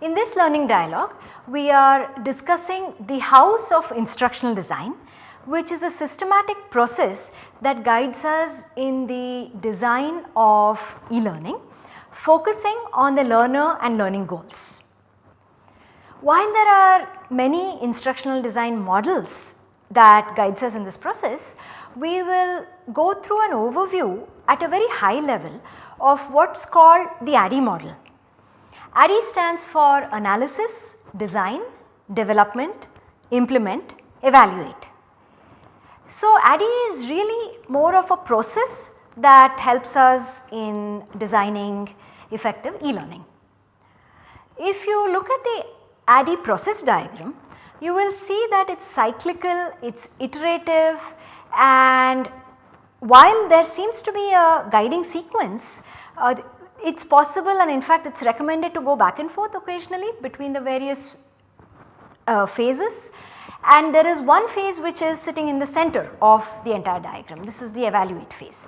In this learning dialogue, we are discussing the house of instructional design which is a systematic process that guides us in the design of e-learning focusing on the learner and learning goals. While there are many instructional design models that guides us in this process, we will go through an overview at a very high level of what is called the ADDIE model. ADDIE stands for analysis, design, development, implement, evaluate. So, ADDIE is really more of a process that helps us in designing effective e-learning. If you look at the ADDIE process diagram, you will see that it is cyclical, it is iterative and while there seems to be a guiding sequence, uh, it is possible and in fact it is recommended to go back and forth occasionally between the various uh, phases and there is one phase which is sitting in the center of the entire diagram. This is the evaluate phase.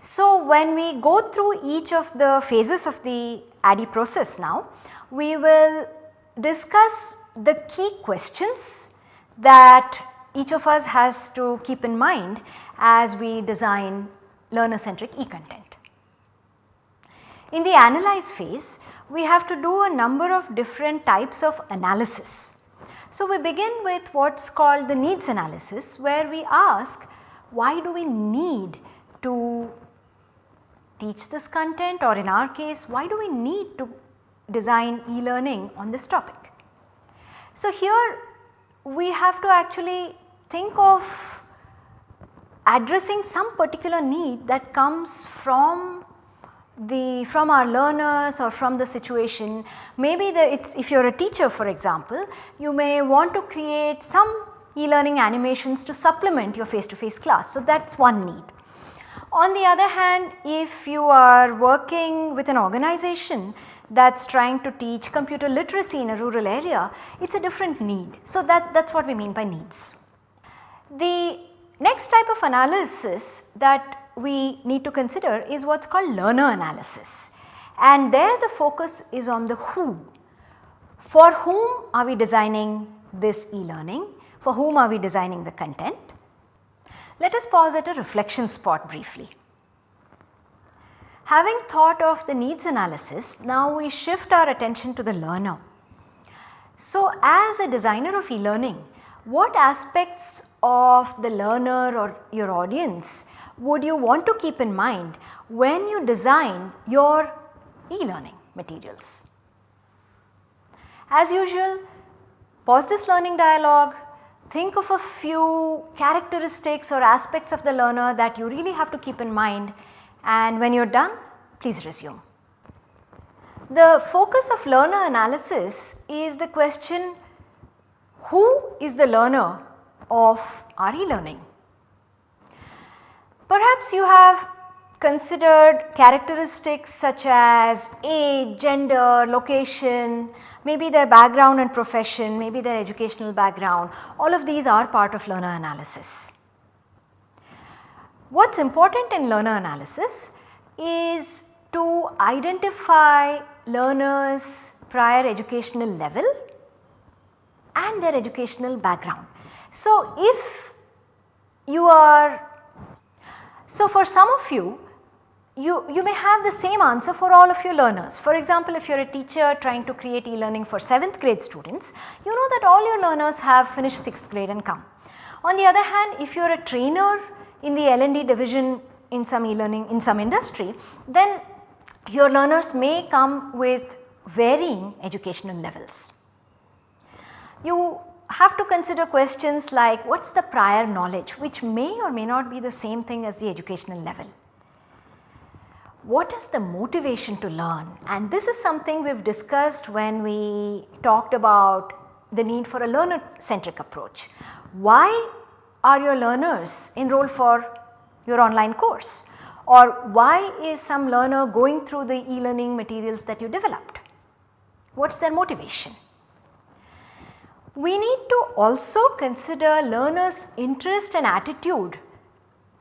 So, when we go through each of the phases of the ADDIE process now, we will discuss the key questions that each of us has to keep in mind as we design learner centric e-content. In the analyze phase, we have to do a number of different types of analysis. So, we begin with what is called the needs analysis where we ask why do we need to teach this content or in our case why do we need to design e-learning on this topic. So, here we have to actually think of addressing some particular need that comes from the from our learners or from the situation. Maybe the it's if you are a teacher for example, you may want to create some e-learning animations to supplement your face to face class. So, that is one need. On the other hand, if you are working with an organization that is trying to teach computer literacy in a rural area, it is a different need. So, that, that is what we mean by needs. The next type of analysis that we need to consider is what is called learner analysis and there the focus is on the who. For whom are we designing this e-learning? For whom are we designing the content? Let us pause at a reflection spot briefly. Having thought of the needs analysis, now we shift our attention to the learner. So, as a designer of e-learning, what aspects of the learner or your audience would you want to keep in mind when you design your e-learning materials. As usual, pause this learning dialogue, think of a few characteristics or aspects of the learner that you really have to keep in mind and when you are done, please resume. The focus of learner analysis is the question who is the learner of our e-learning? Perhaps you have considered characteristics such as age, gender, location, maybe their background and profession, maybe their educational background, all of these are part of learner analysis. What is important in learner analysis is to identify learners prior educational level and their educational background. So, if you are so, for some of you, you, you may have the same answer for all of your learners. For example, if you are a teacher trying to create e-learning for 7th grade students, you know that all your learners have finished 6th grade and come. On the other hand, if you are a trainer in the L&D division in some e-learning in some industry, then your learners may come with varying educational levels. You have to consider questions like what is the prior knowledge which may or may not be the same thing as the educational level. What is the motivation to learn and this is something we have discussed when we talked about the need for a learner centric approach. Why are your learners enrolled for your online course or why is some learner going through the e-learning materials that you developed? What is their motivation? We need to also consider learners interest and attitude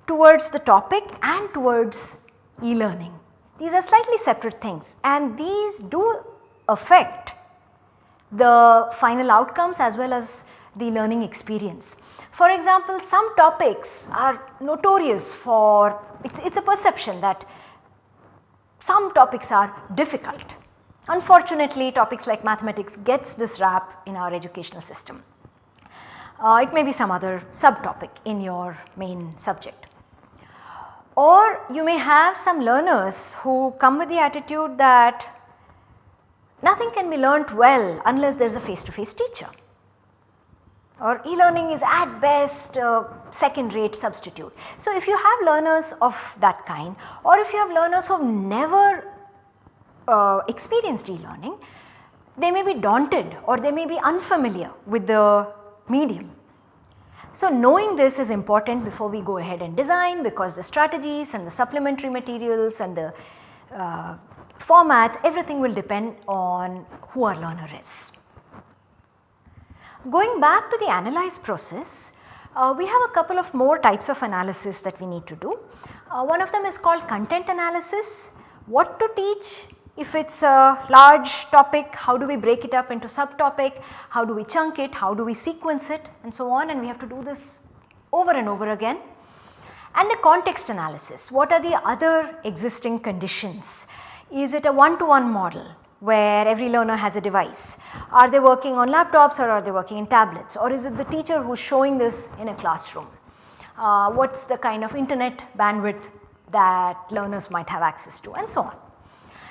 towards the topic and towards e-learning. These are slightly separate things and these do affect the final outcomes as well as the learning experience. For example, some topics are notorious for, it is a perception that some topics are difficult. Unfortunately, topics like mathematics gets this rap in our educational system. Uh, it may be some other subtopic in your main subject. Or you may have some learners who come with the attitude that nothing can be learnt well unless there is a face to face teacher or e-learning is at best a second rate substitute. So, if you have learners of that kind or if you have learners who have never uh, experienced e-learning, they may be daunted or they may be unfamiliar with the medium. So, knowing this is important before we go ahead and design because the strategies and the supplementary materials and the uh, formats everything will depend on who our learner is. Going back to the analyze process, uh, we have a couple of more types of analysis that we need to do. Uh, one of them is called content analysis, what to teach if it is a large topic, how do we break it up into subtopic, how do we chunk it, how do we sequence it and so on and we have to do this over and over again. And the context analysis, what are the other existing conditions? Is it a one to one model? where every learner has a device. Are they working on laptops or are they working in tablets or is it the teacher who is showing this in a classroom? Uh, what is the kind of internet bandwidth that learners might have access to and so on.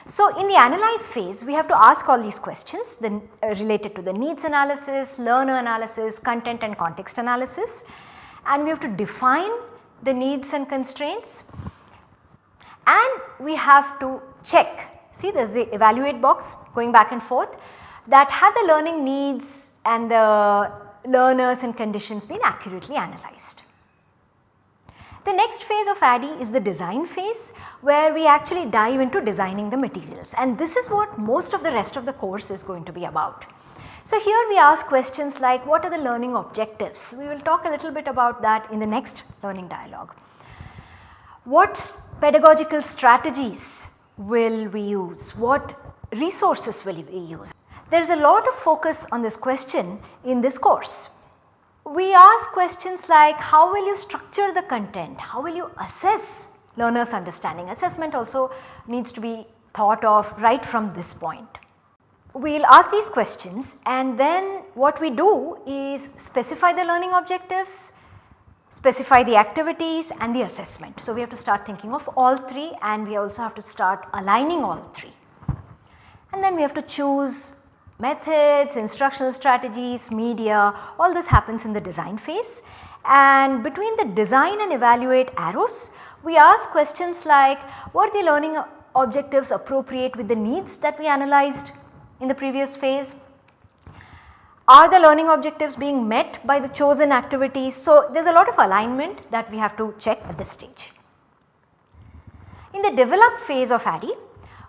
So, in the analyze phase we have to ask all these questions uh, related to the needs analysis, learner analysis, content and context analysis and we have to define the needs and constraints and we have to check See there is the evaluate box going back and forth that have the learning needs and the learners and conditions been accurately analyzed. The next phase of ADDIE is the design phase where we actually dive into designing the materials and this is what most of the rest of the course is going to be about. So here we ask questions like what are the learning objectives? We will talk a little bit about that in the next learning dialogue. What pedagogical strategies will we use? What resources will we use? There is a lot of focus on this question in this course. We ask questions like how will you structure the content? How will you assess learners understanding? Assessment also needs to be thought of right from this point. We will ask these questions and then what we do is specify the learning objectives, specify the activities and the assessment. So, we have to start thinking of all 3 and we also have to start aligning all 3. And then we have to choose methods, instructional strategies, media all this happens in the design phase and between the design and evaluate arrows we ask questions like were the learning objectives appropriate with the needs that we analyzed in the previous phase are the learning objectives being met by the chosen activities? So, there is a lot of alignment that we have to check at this stage. In the develop phase of ADDIE,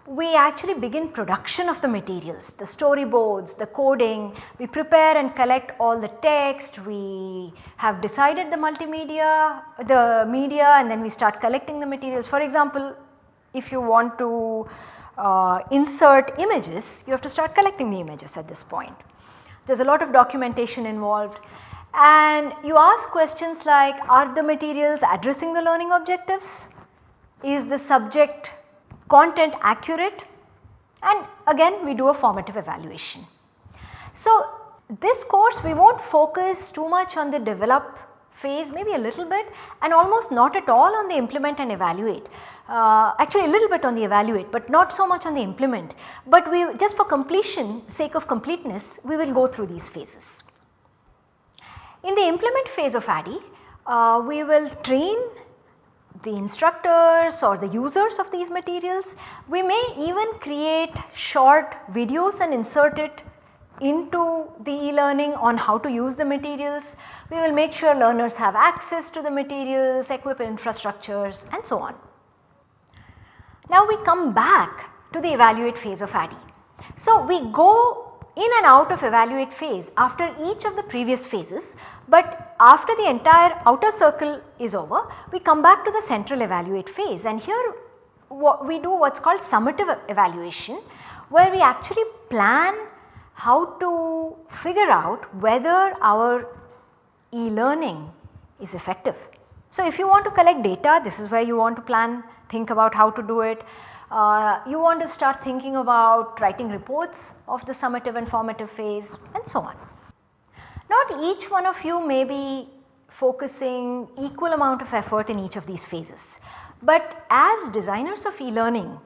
we actually begin production of the materials, the storyboards, the coding, we prepare and collect all the text, we have decided the multimedia, the media and then we start collecting the materials. For example, if you want to uh, insert images, you have to start collecting the images at this point there is a lot of documentation involved and you ask questions like are the materials addressing the learning objectives? Is the subject content accurate? And again we do a formative evaluation. So this course we will not focus too much on the develop phase maybe a little bit and almost not at all on the implement and evaluate. Uh, actually a little bit on the evaluate but not so much on the implement. But we just for completion sake of completeness we will go through these phases. In the implement phase of ADDIE uh, we will train the instructors or the users of these materials. We may even create short videos and insert it into the e-learning on how to use the materials. We will make sure learners have access to the materials, equip infrastructures and so on. Now we come back to the evaluate phase of ADDIE. So we go in and out of evaluate phase after each of the previous phases, but after the entire outer circle is over, we come back to the central evaluate phase and here we do what is called summative evaluation where we actually plan how to figure out whether our e-learning is effective. So, if you want to collect data this is where you want to plan think about how to do it. Uh, you want to start thinking about writing reports of the summative and formative phase and so on. Not each one of you may be focusing equal amount of effort in each of these phases. But as designers of e-learning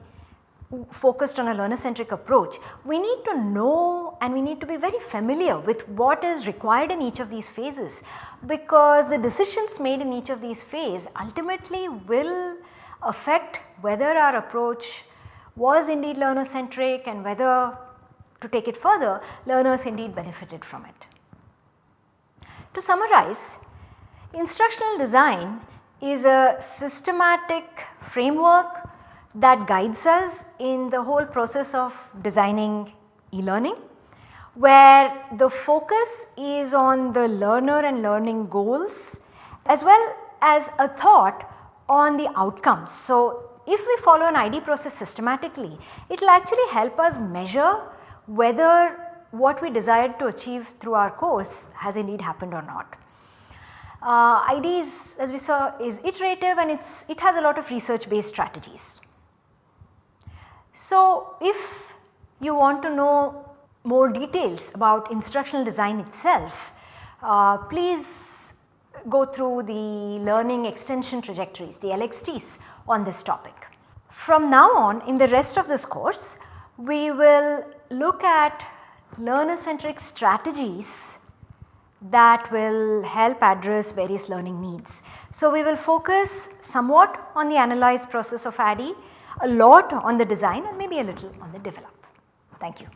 focused on a learner centric approach, we need to know and we need to be very familiar with what is required in each of these phases because the decisions made in each of these phases ultimately will affect whether our approach was indeed learner centric and whether to take it further learners indeed benefited from it. To summarize, instructional design is a systematic framework that guides us in the whole process of designing e-learning where the focus is on the learner and learning goals as well as a thought on the outcomes. So, if we follow an ID process systematically, it will actually help us measure whether what we desired to achieve through our course has indeed happened or not. Uh, is, as we saw is iterative and it's, it has a lot of research based strategies. So, if you want to know more details about instructional design itself, uh, please go through the learning extension trajectories, the LXTs on this topic. From now on in the rest of this course, we will look at learner centric strategies that will help address various learning needs. So, we will focus somewhat on the analyze process of ADDIE a lot on the design and maybe a little on the develop. Thank you.